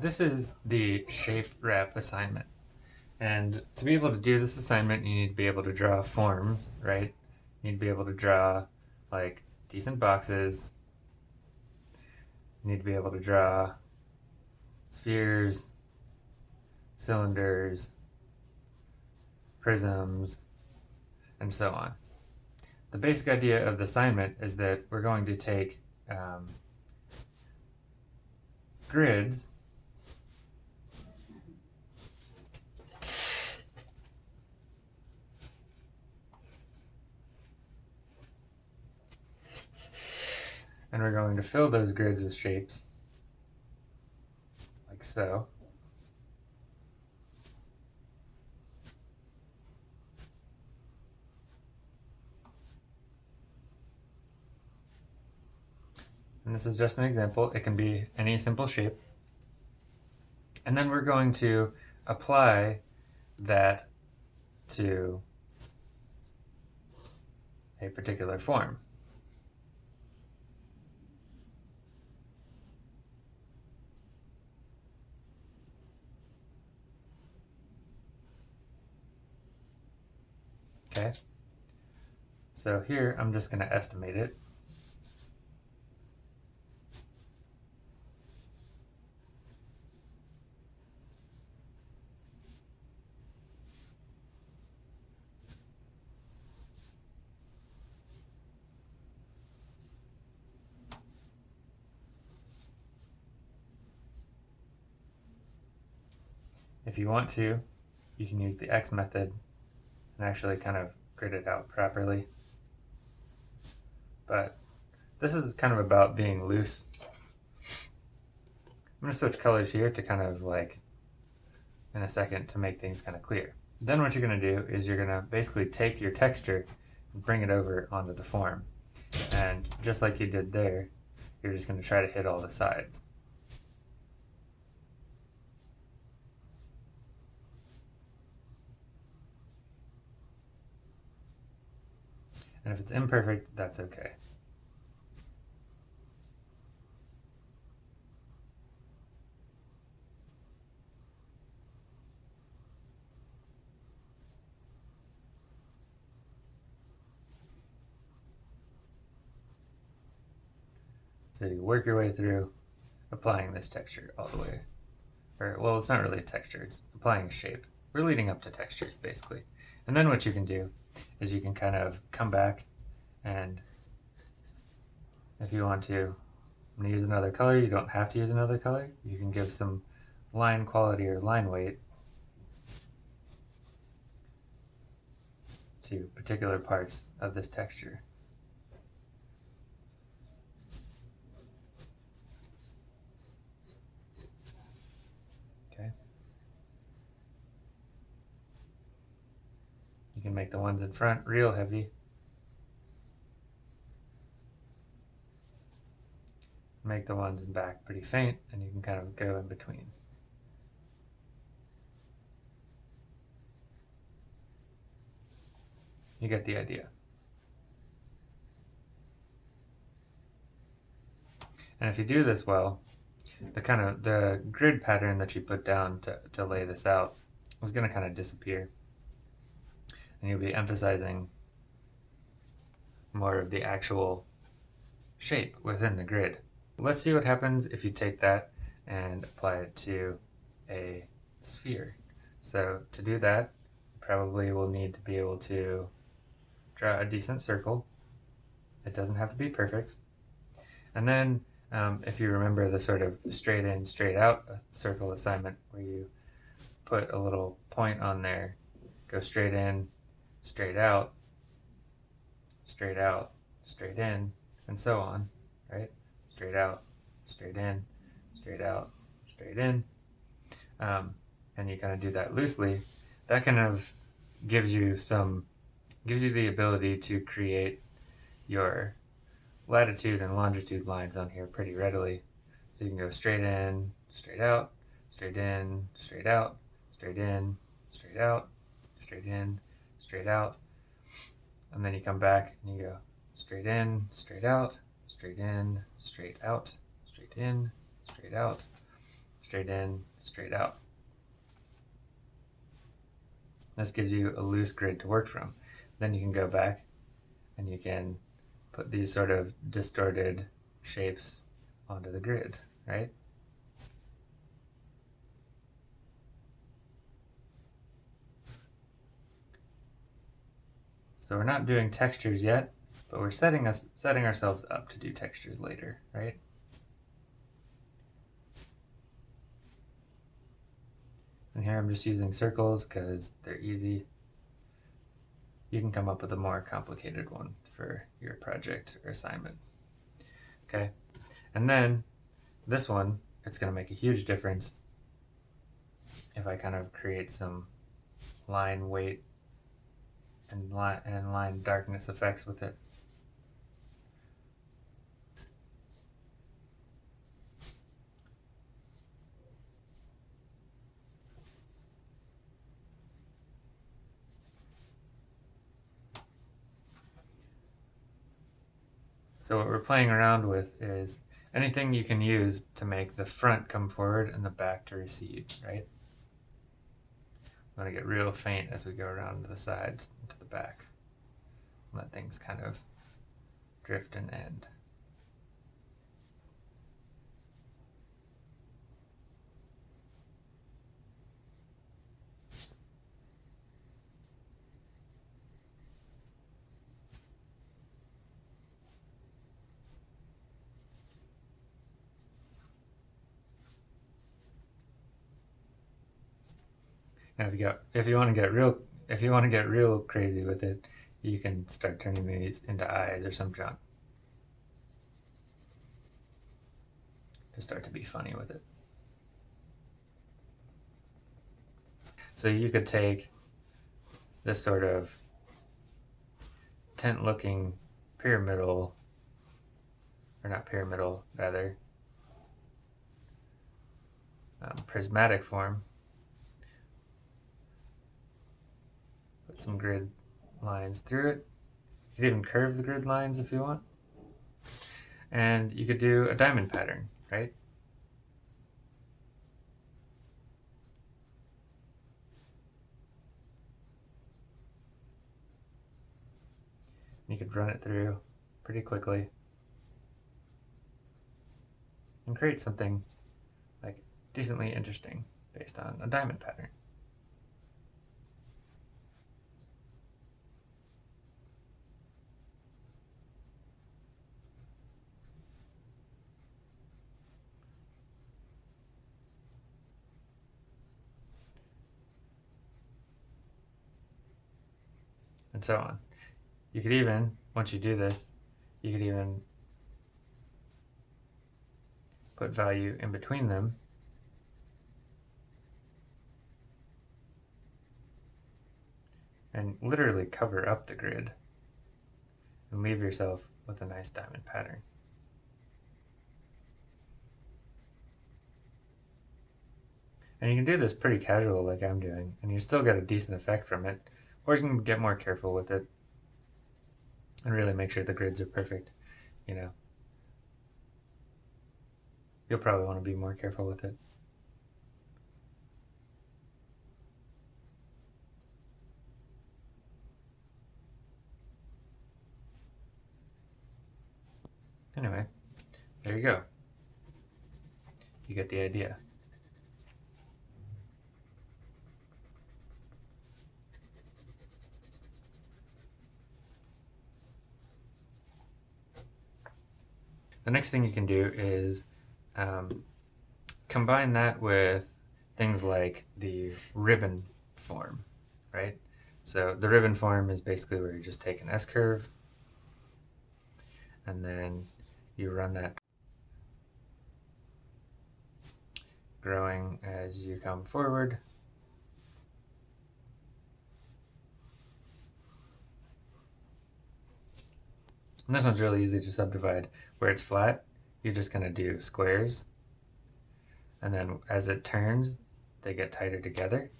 This is the shape wrap assignment. And to be able to do this assignment, you need to be able to draw forms, right? You need to be able to draw like decent boxes. You need to be able to draw spheres, cylinders, prisms, and so on. The basic idea of the assignment is that we're going to take um, grids and we're going to fill those grids with shapes like so. And this is just an example. It can be any simple shape. And then we're going to apply that to a particular form. Okay, so here I'm just going to estimate it. If you want to, you can use the X method and actually kind of grid it out properly. But this is kind of about being loose. I'm going to switch colors here to kind of like in a second to make things kind of clear. Then what you're going to do is you're going to basically take your texture and bring it over onto the form. And just like you did there, you're just going to try to hit all the sides. And if it's imperfect, that's okay. So you work your way through applying this texture all the way. Or, well, it's not really a texture, it's applying shape. We're leading up to textures, basically. And then what you can do is you can kind of come back and if you want to I'm use another color, you don't have to use another color. You can give some line quality or line weight to particular parts of this texture. You can make the ones in front real heavy. Make the ones in back pretty faint and you can kind of go in between. You get the idea. And if you do this well, the kind of the grid pattern that you put down to, to lay this out is going to kind of disappear and you'll be emphasizing more of the actual shape within the grid. Let's see what happens if you take that and apply it to a sphere. So to do that, probably we'll need to be able to draw a decent circle. It doesn't have to be perfect. And then um, if you remember the sort of straight in, straight out circle assignment where you put a little point on there, go straight in, straight out, straight out, straight in, and so on, right? Straight out, straight in, straight out, straight in. Um, and you kind of do that loosely. That kind of gives you some, gives you the ability to create your latitude and longitude lines on here pretty readily. So you can go straight in, straight out, straight in, straight out, straight in, straight out, straight in, straight out, and then you come back and you go straight in, straight out, straight in, straight out, straight in, straight out, straight in, straight out. This gives you a loose grid to work from. Then you can go back and you can put these sort of distorted shapes onto the grid, right? So we're not doing textures yet, but we're setting us setting ourselves up to do textures later, right? And here I'm just using circles because they're easy. You can come up with a more complicated one for your project or assignment. Okay, and then this one, it's going to make a huge difference if I kind of create some line weight and line, and line darkness effects with it. So what we're playing around with is anything you can use to make the front come forward and the back to recede, right? I'm going to get real faint as we go around to the sides to the back. Let things kind of drift and end. Now if you got if you want to get real if you want to get real crazy with it, you can start turning these into eyes or some junk. To start to be funny with it. So you could take this sort of tent looking pyramidal or not pyramidal rather um, prismatic form some grid lines through it. You could even curve the grid lines if you want. And you could do a diamond pattern, right? You could run it through pretty quickly and create something like decently interesting based on a diamond pattern. And so on. You could even, once you do this, you could even put value in between them and literally cover up the grid and leave yourself with a nice diamond pattern. And you can do this pretty casual like I'm doing, and you still get a decent effect from it or you can get more careful with it and really make sure the grids are perfect, you know. You'll probably want to be more careful with it. Anyway, there you go. You get the idea. The next thing you can do is um, combine that with things like the ribbon form, right? So the ribbon form is basically where you just take an S-curve and then you run that growing as you come forward. And this one's really easy to subdivide. Where it's flat, you're just going to do squares. And then as it turns, they get tighter together.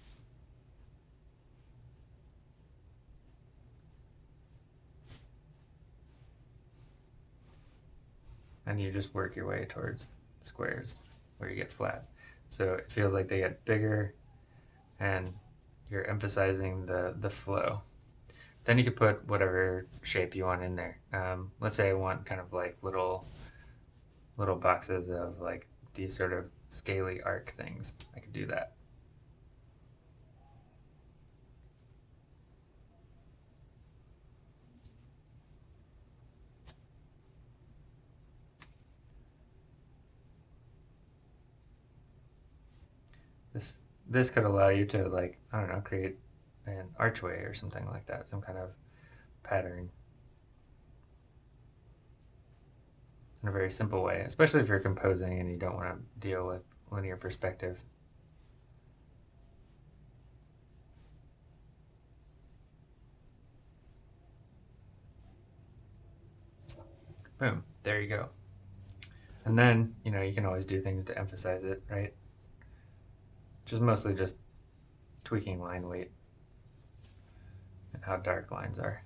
And you just work your way towards squares where you get flat. So it feels like they get bigger and you're emphasizing the, the flow. Then you can put whatever shape you want in there. Um, let's say I want kind of like little little boxes of like these sort of scaly arc things. I could do that. This this could allow you to like I don't know create an archway or something like that, some kind of pattern in a very simple way, especially if you're composing and you don't want to deal with linear perspective. Boom, there you go. And then, you know, you can always do things to emphasize it, right? Which is mostly just tweaking line weight how dark lines are.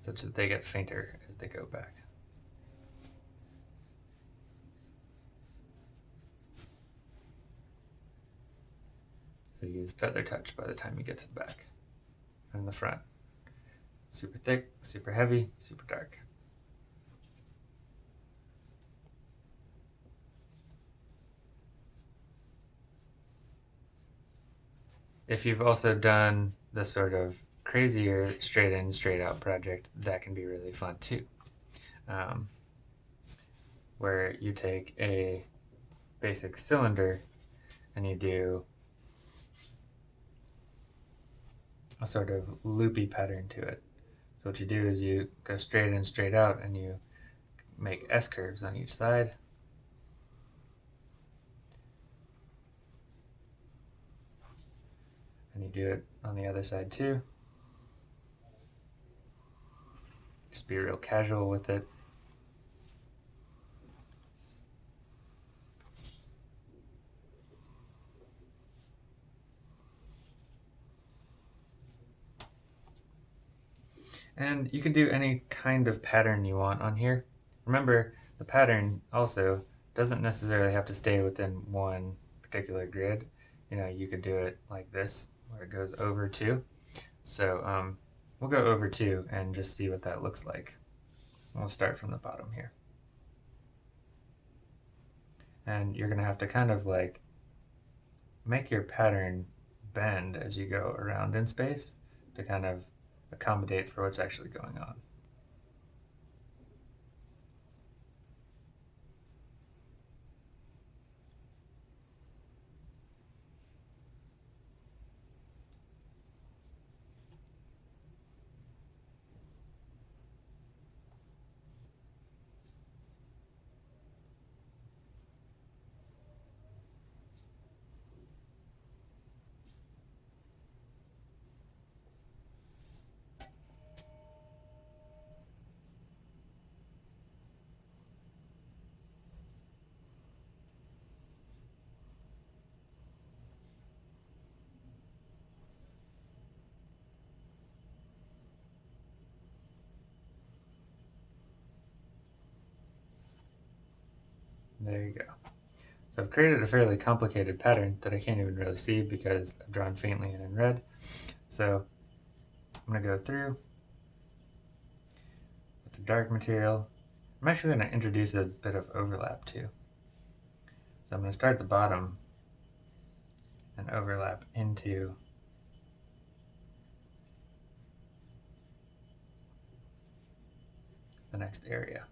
Such that they get fainter as they go back. So use feather touch by the time you get to the back and the front. Super thick, super heavy, super dark. If you've also done the sort of crazier straight in, straight out project, that can be really fun too. Um, where you take a basic cylinder and you do a sort of loopy pattern to it. So what you do is you go straight in, straight out, and you make S curves on each side. And you do it on the other side too. Just be real casual with it. And you can do any kind of pattern you want on here. Remember, the pattern also doesn't necessarily have to stay within one particular grid. You know, you could do it like this, where it goes over two. So um, we'll go over two and just see what that looks like. We'll start from the bottom here. And you're going to have to kind of like make your pattern bend as you go around in space to kind of accommodate for what's actually going on. There you go. So I've created a fairly complicated pattern that I can't even really see because I've drawn faintly and in red. So I'm going to go through with the dark material. I'm actually going to introduce a bit of overlap too. So I'm going to start at the bottom and overlap into the next area.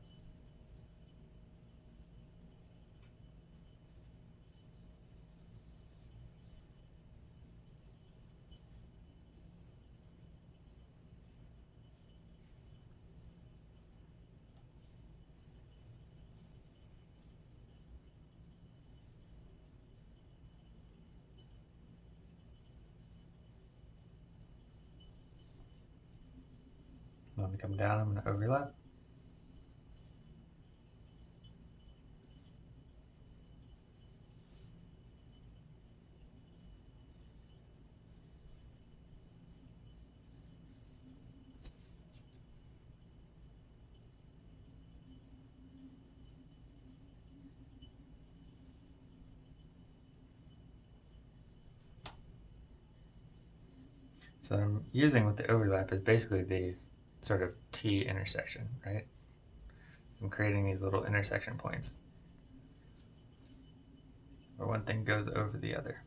to come down, I'm going to overlap. So I'm using with the overlap is basically the sort of T intersection, right? I'm creating these little intersection points where one thing goes over the other.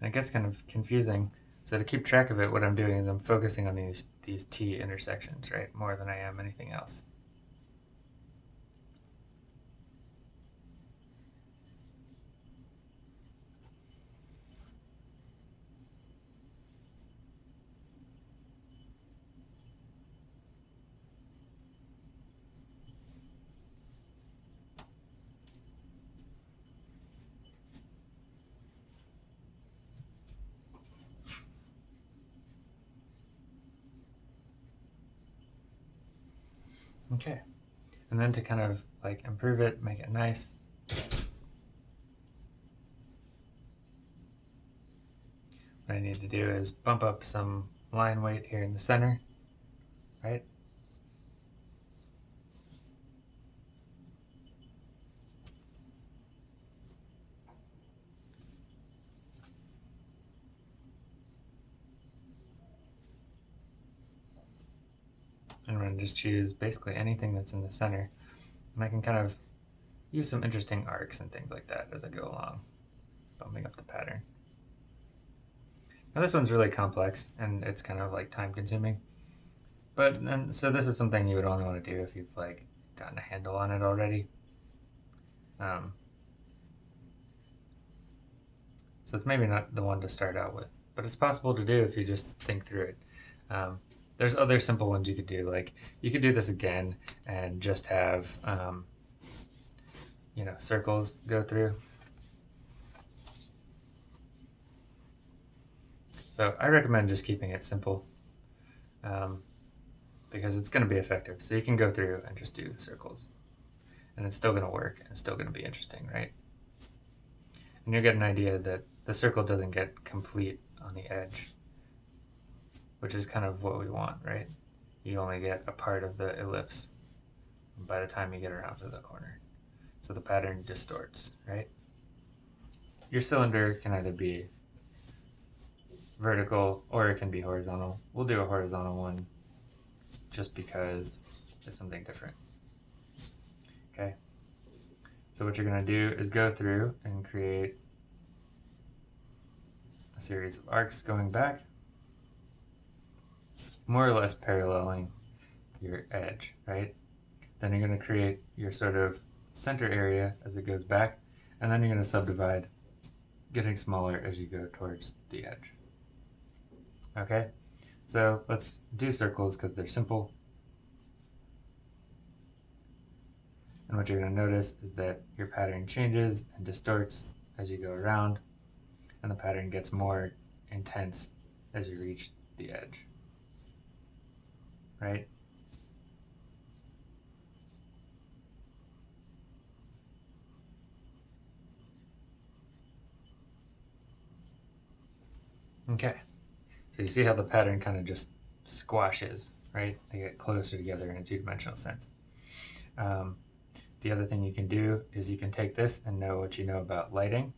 And it gets kind of confusing. So to keep track of it, what I'm doing is I'm focusing on these, these T intersections, right? More than I am anything else. Okay. And then to kind of like improve it, make it nice. What I need to do is bump up some line weight here in the center, right? And just choose basically anything that's in the center. And I can kind of use some interesting arcs and things like that as I go along, bumping up the pattern. Now this one's really complex and it's kind of like time consuming. But and so this is something you would only want to do if you've like gotten a handle on it already. Um, so it's maybe not the one to start out with, but it's possible to do if you just think through it. Um, there's other simple ones you could do. Like you could do this again and just have, um, you know, circles go through. So I recommend just keeping it simple um, because it's going to be effective. So you can go through and just do circles and it's still going to work and it's still going to be interesting, right? And you'll get an idea that the circle doesn't get complete on the edge which is kind of what we want, right? You only get a part of the ellipse by the time you get around to the corner. So the pattern distorts, right? Your cylinder can either be vertical or it can be horizontal. We'll do a horizontal one just because it's something different. Okay. So what you're going to do is go through and create a series of arcs going back more or less paralleling your edge, right? Then you're going to create your sort of center area as it goes back, and then you're going to subdivide, getting smaller as you go towards the edge. Okay, so let's do circles because they're simple. And what you're going to notice is that your pattern changes and distorts as you go around, and the pattern gets more intense as you reach the edge right? Okay, so you see how the pattern kind of just squashes, right? They get closer together in a two-dimensional sense. Um, the other thing you can do is you can take this and know what you know about lighting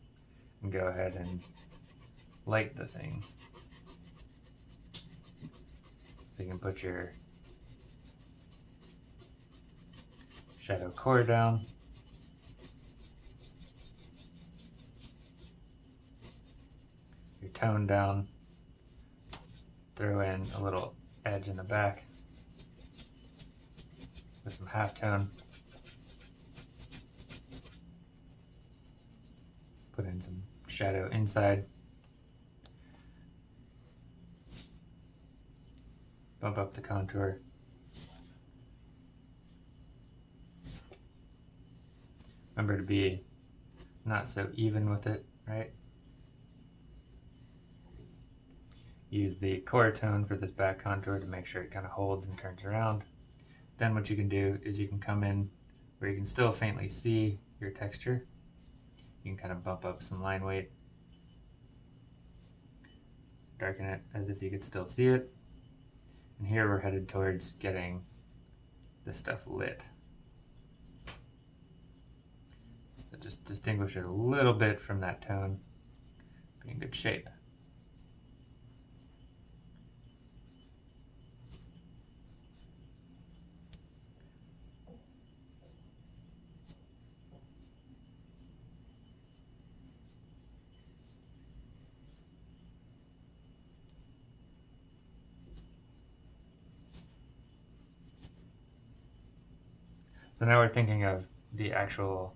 and go ahead and light the thing. So you can put your shadow core down. Your tone down. Throw in a little edge in the back with some halftone. Put in some shadow inside. Bump up the contour. Remember to be not so even with it, right? Use the core tone for this back contour to make sure it kind of holds and turns around. Then what you can do is you can come in where you can still faintly see your texture. You can kind of bump up some line weight, darken it as if you could still see it. And here we're headed towards getting this stuff lit. Just distinguish it a little bit from that tone. Be in good shape. So now we're thinking of the actual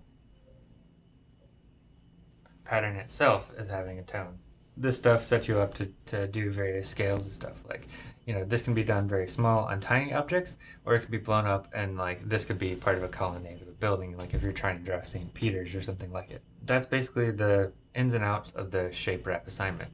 pattern itself as having a tone. This stuff sets you up to, to do various scales of stuff. Like, you know, this can be done very small on tiny objects, or it could be blown up and like this could be part of a colonnade of a building, like if you're trying to draw St. Peter's or something like it. That's basically the ins and outs of the shape wrap assignment.